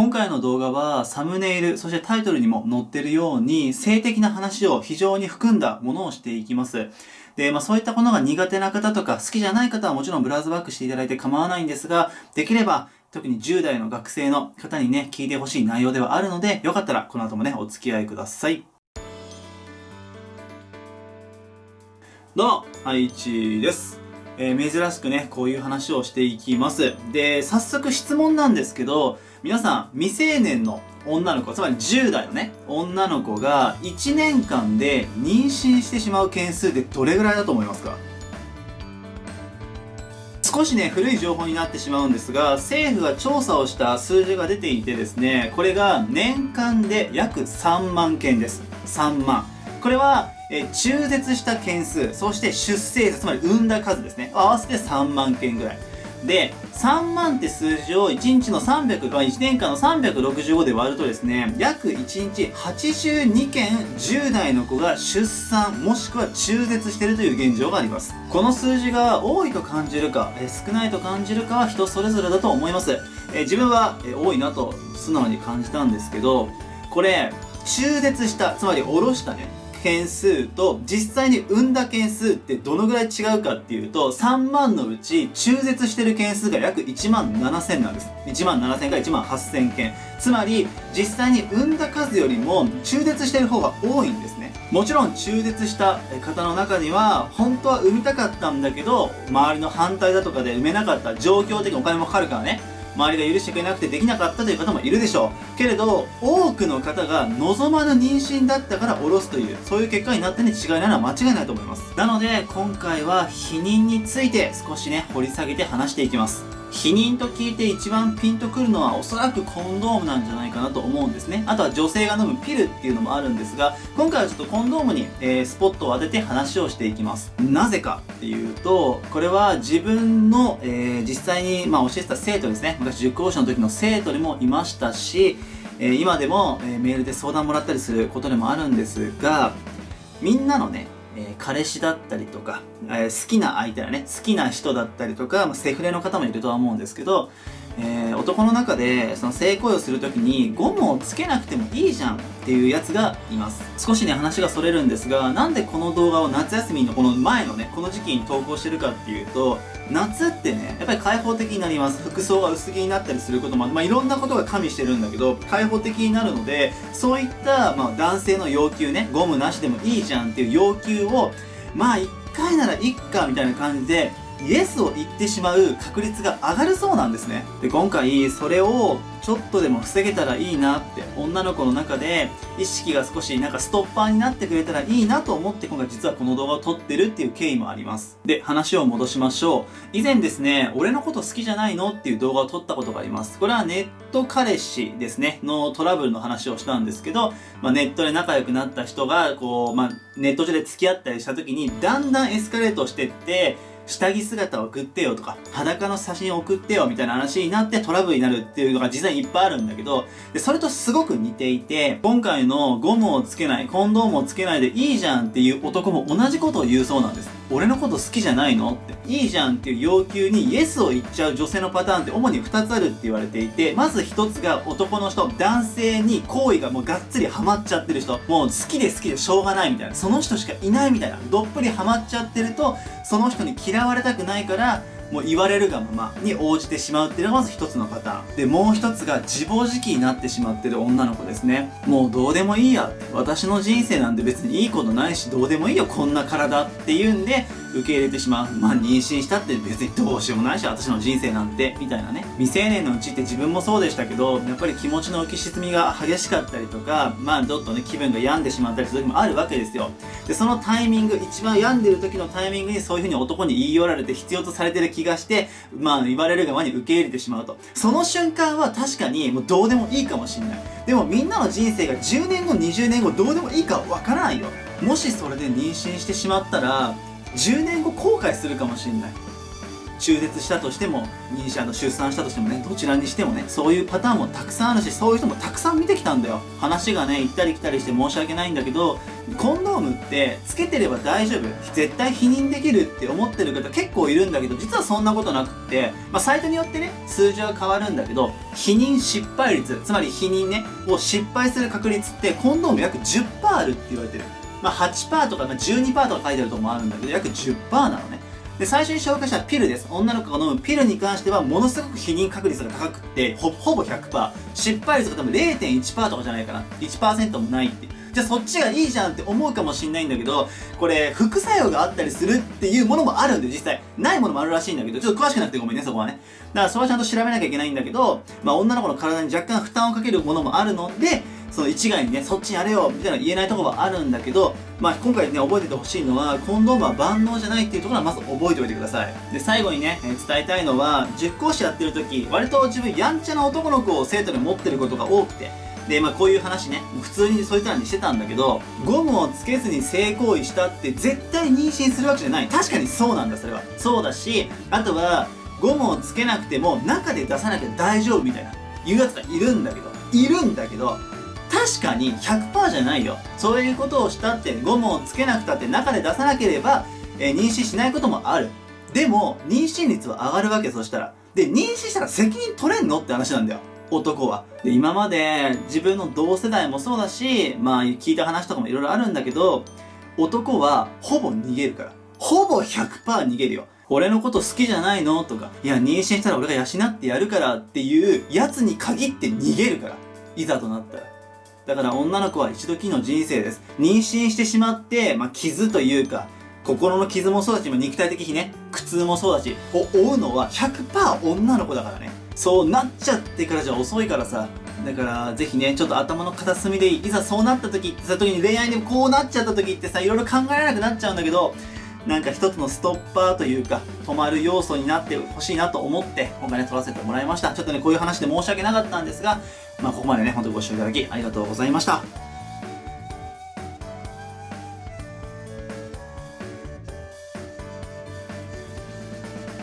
今回の動画はサムネイル、そしてタイトルにも載ってるように性的な話を非常に含んだものをしていきます。で、まあそういったものが苦手な方とか好きじゃない方はもちろんブラウズバックしていただいて構わないんですが、できれば特に10代の学生の方にね、聞いてほしい内容ではあるので、よかったらこの後もね、お付き合いください。どうも、はいちです。えー、珍しくね、こういう話をしていきます。で、早速質問なんですけど、皆さん、未成年の女の子、つまり10代のね、女の子が1年間で妊娠してしまう件数ってどれぐらいだと思いますか？少しね、古い情報になってしまうんですが、政府が調査をした数字が出ていてですね、これが年間で約3万件です。3万。これは、え中絶した件数、そして出生数、つまり産んだ数ですね。合わせて3万件ぐらい。で、3万って数字を1日の300、1年間の365で割るとですね、約1日82件10代の子が出産もしくは中絶しているという現状があります。この数字が多いと感じるか、え少ないと感じるかは人それぞれだと思います。え自分は、え多いなと素直に感じたんですけど、これ、中絶した、つまりおろしたね、件数と実際に産んだ件数ってどのぐらい違うかっていうと3万のうち中絶してる件数が約1万7000なんです。1万7000か1万8000件。つまり実際に産んだ数よりも中絶してる方が多いんですね。もちろん中絶した方の中には本当は産みたかったんだけど周りの反対だとかで産めなかった状況的にお金もかかるからね。周りが許してくれなくてできなかったという方もいるでしょう。けれど多くの方が望まぬ妊娠だったから下ろすというそういう結果になったに違いないのは間違いないと思います。なので今回は避妊について少しね掘り下げて話していきます。避妊と聞いて一番ピンとくるのはおそらくコンドームなんじゃないかなと思うんですね。あとは女性が飲むピルっていうのもあるんですが、今回はちょっとコンドームに、えー、スポットを当てて話をしていきます。なぜかっていうと、これは自分の、えー、実際に、まあ、教えてた生徒ですね。昔塾講師の時の生徒にもいましたし、えー、今でも、えメールで相談もらったりすることでもあるんですが、みんなのね、えー、彼氏だったりとか、えー、好きな相手だね、好きな人だったりとか、まあ、セフレの方もいるとは思うんですけど、えー、男の中でその性行為をするときにゴムをつけなくてもいいじゃんっていうやつがいます。少しね話がそれるんですがなんでこの動画を夏休みのこの前のねこの時期に投稿してるかっていうと夏ってねやっぱり開放的になります。服装が薄着になったりすることもまあいろんなことが加味してるんだけど開放的になるのでそういった、まあ、男性の要求ねゴムなしでもいいじゃんっていう要求をまあ1回ならいっかみたいな感じでイエスを言ってしまう確率が上がるそうなんですね。で、今回それをちょっとでも防げたらいいなって女の子の中で意識が少しなんかストッパーになってくれたらいいなと思って今回実はこの動画を撮ってるっていう経緯もあります。で、話を戻しましょう。以前ですね、俺のこと好きじゃないのっていう動画を撮ったことがあります。これはネット彼氏ですね、のトラブルの話をしたんですけど、まあ、ネットで仲良くなった人がこう、まあ、ネット上で付き合ったりした時にだんだんエスカレートしてって下着姿を送ってよとか、裸の写真送ってよみたいな話になってトラブルになるっていうのが実際いっぱいあるんだけど、でそれとすごく似ていて、今回のゴムをつけない、コンドームをつけないでいいじゃんっていう男も同じことを言うそうなんです。俺のこと好きじゃないの？って。いいじゃんっていう要求にイエスを言っちゃう女性のパターンって主に2つあるって言われていて、まず1つが男の人、男性に好意がもうがっつりハマっちゃってる人、もう好きで好きでしょうがないみたいな、その人しかいないみたいな、どっぷりハマっちゃってると、その人に嫌われたくないから、もう言われるがままに応じてしまうっていうのがまず一つのパターン。で、もう一つが自暴自棄になってしまってる女の子ですね。もうどうでもいいや。私の人生なんて別にいいことないし、どうでもいいよ、こんな体っていうんで、受け入れてしまう。まあ妊娠したって別にどうしようもないし、私の人生なんて、みたいなね。未成年のうちって自分もそうでしたけど、やっぱり気持ちの浮き沈みが激しかったりとか、まあちょっとね、気分が病んでしまったりする時もあるわけですよ。で、そのタイミング、一番病んでる時のタイミングにそういう風に男に言い寄られて必要とされてる気気がして、まあ言われるがまに受け入れてしまうと。その瞬間は確かにもうどうでもいいかもしんない。でもみんなの人生が10年後、20年後どうでもいいかわからないよ。もしそれで妊娠してしまったら、10年後後悔するかもしんない。中絶したとしても妊娠の出産したとしてもねどちらにしてもねそういうパターンもたくさんあるしそういう人もたくさん見てきたんだよ。話がね行ったり来たりして申し訳ないんだけどコンドームってつけてれば大丈夫。絶対否認できるって思ってる方結構いるんだけど実はそんなことなくって、まあ、サイトによってね数字は変わるんだけど否認失敗率つまり否認ねを失敗する確率ってコンドーム約10%あるって言われてる。まあ8%とか、まあ、12%とか書いてあるとこもあるんだけど約10%なのね。で、最初に紹介したピルです。女の子が飲むピルに関しては、ものすごく否認確率が高くって、ほ、ほぼ100%。失敗率が多分0.1%とかじゃないかな。1%もないって。じゃあそっちがいいじゃんって思うかもしんないんだけど、これ、副作用があったりするっていうものもあるんで、実際。ないものもあるらしいんだけど、ちょっと詳しくなくてごめんね、そこはね。だからそれはちゃんと調べなきゃいけないんだけど、まあ女の子の体に若干負担をかけるものもあるので、その一概にね、そっちやれよみたいな言えないところはあるんだけど、まあ今回ね、覚えててほしいのは、コンドームは万能じゃないっていうところはまず覚えておいてください。で、最後にね、えー、伝えたいのは、塾講師やってる時、割と自分やんちゃな男の子を生徒に持ってることが多くて、で、まあこういう話ね、普通にそういつらにしてたんだけど、ゴムをつけずに性行為したって絶対妊娠するわけじゃない。確かにそうなんだ、それは。そうだし、あとは、ゴムをつけなくても中で出さなきゃ大丈夫みたいな、言うやつがいるんだけど、いるんだけど、確かに100%じゃないよ。そういうことをしたって、ゴムをつけなくたって中で出さなければ、えー、妊娠しないこともある。でも、妊娠率は上がるわけ、そしたら。で、妊娠したら責任取れんのって話なんだよ。男は。で、今まで自分の同世代もそうだし、まあ聞いた話とかもいろいろあるんだけど、男はほぼ逃げるから。ほぼ100%逃げるよ。俺のこと好きじゃないのとか、いや、妊娠したら俺が養ってやるからっていうやつに限って逃げるから。いざとなったら。だから女の子は一度きりの人生です。妊娠してしまって、まあ、傷というか、心の傷もそうだし、肉体的にね、苦痛もそうだし、を負うのは100%女の子だからね。そうなっちゃってからじゃ遅いからさ。だから、ぜひね、ちょっと頭の片隅でいい。いざそうなった時ってさ、時に恋愛でこうなっちゃった時ってさ、いろいろ考えられなくなっちゃうんだけど、なんか一つのストッパーというか、止まる要素になってほしいなと思って、今回ね、撮らせてもらいました。ちょっとね、こういう話で申し訳なかったんですが、まあ、ここまでね、ほんとご視聴いただきありがとうございました。